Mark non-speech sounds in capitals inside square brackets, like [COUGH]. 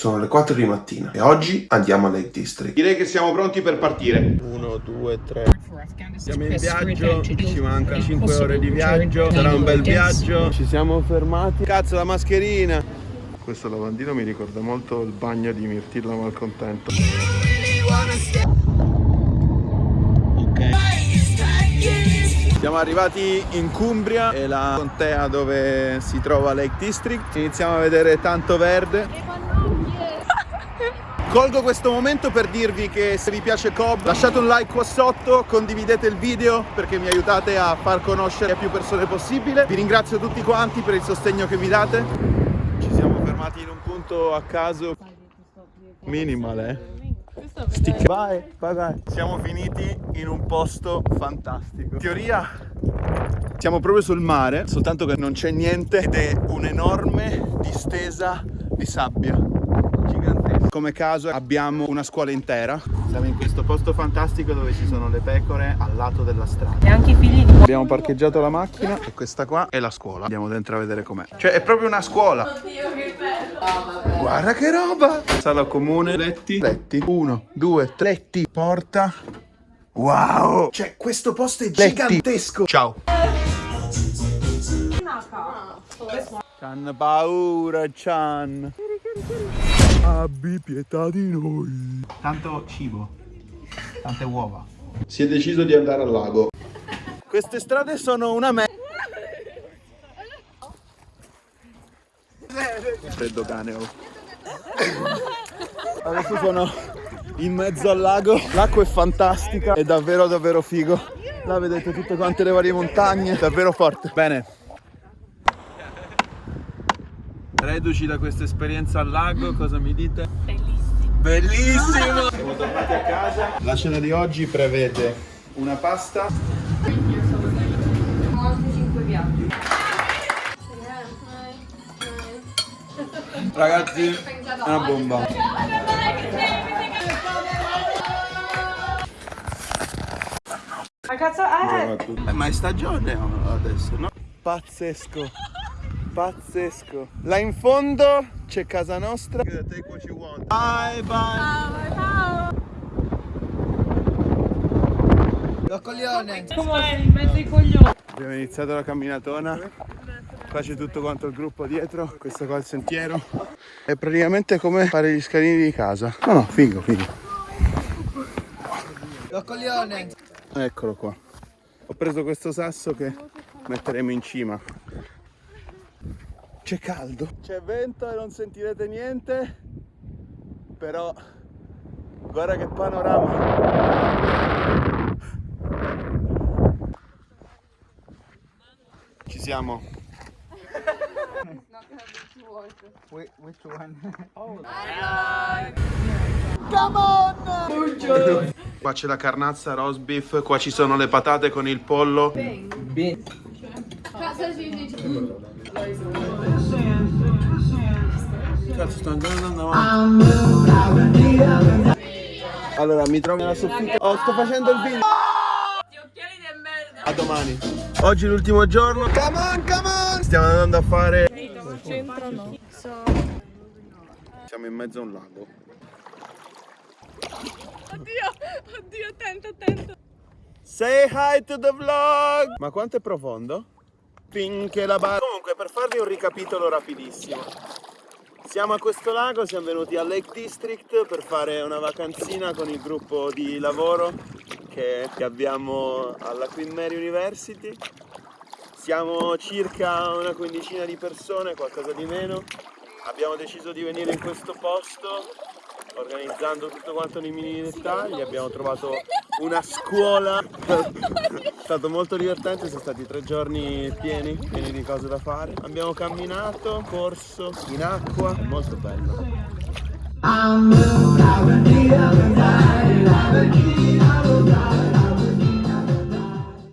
Sono le 4 di mattina e oggi andiamo a Lake District. Direi che siamo pronti per partire. 1, 2, 3. Siamo in viaggio, ci mancano 5 ore di viaggio, sarà un bel viaggio. Ci siamo fermati. Cazzo, la mascherina! Questo lavandino mi ricorda molto il bagno di Mirtillo Malcontento. Siamo arrivati in Cumbria, è la contea dove si trova Lake District. Iniziamo a vedere tanto verde. Colgo questo momento per dirvi che se vi piace Cobb lasciate un like qua sotto, condividete il video perché mi aiutate a far conoscere a più persone possibile. Vi ringrazio tutti quanti per il sostegno che mi date. Ci siamo fermati in un punto a caso minimal, eh? Stick. Vai, vai, vai. Siamo finiti in un posto fantastico. In teoria siamo proprio sul mare, soltanto che non c'è niente ed è un'enorme distesa di sabbia. Come caso abbiamo una scuola intera. Siamo in questo posto fantastico dove ci sono le pecore al lato della strada. E anche i figli di... Abbiamo parcheggiato la macchina e questa qua è la scuola. Andiamo dentro a vedere com'è. Cioè è proprio una scuola. Oddio, che bello! Guarda che roba! Sala comune, letti, letti, uno, due, tre, letti, porta. Wow! Cioè questo posto è gigantesco! Ciao! C'hanno paura, Chan! Abbi pietà di noi! Tanto cibo, tante uova. Si è deciso di andare al lago. Queste strade sono una me... Freddo cane, oh. Adesso sono in mezzo al lago. L'acqua è fantastica, è davvero davvero figo. Là vedete tutte quante le varie montagne, davvero forte. Bene. Reduci da questa esperienza al lago, cosa mi dite? Bellissimo! Bellissimo! [LAUGHS] Siamo tornati a casa. La cena di oggi prevede una pasta, Altri 5 piatti. ragazzi, è una bomba. Ma cazzo è? Eh, ma è stagione adesso, no? Pazzesco, pazzesco. Là in fondo c'è casa nostra. Take what you want. Bye bye. Come in mezzo ai coglioni. Abbiamo iniziato la camminatona. Qua c'è tutto quanto il gruppo dietro, questo qua è il sentiero. È praticamente come fare gli scalini di casa. No, no, figo, figo. Eccolo qua. Ho preso questo sasso che metteremo in cima. C'è caldo. C'è vento e non sentirete niente. Però guarda che panorama. Ci siamo. Qua c'è la carnazza, roast beef, qua ci sono le patate con il pollo. Cazzo, sto andando avanti. Allora, mi trovo nella soffitta. Oh, sto facendo il video. Gli occhiali di merda. A domani. Oggi è l'ultimo giorno. Come on, come on! Stiamo andando a fare. Al centro no. Siamo in mezzo a un lago. Oddio, oddio, attento, attento. Say hi to the vlog! Ma quanto è profondo? Finché la barra... Comunque, per farvi un ricapitolo rapidissimo. Siamo a questo lago, siamo venuti a Lake District per fare una vacanzina con il gruppo di lavoro che, che abbiamo alla Queen Mary University. Siamo circa una quindicina di persone, qualcosa di meno. Abbiamo deciso di venire in questo posto organizzando tutto quanto nei minimi dettagli. Abbiamo trovato una scuola. È stato molto divertente, sono stati tre giorni pieni, pieni di cose da fare. Abbiamo camminato, corso in acqua, molto bello. I'm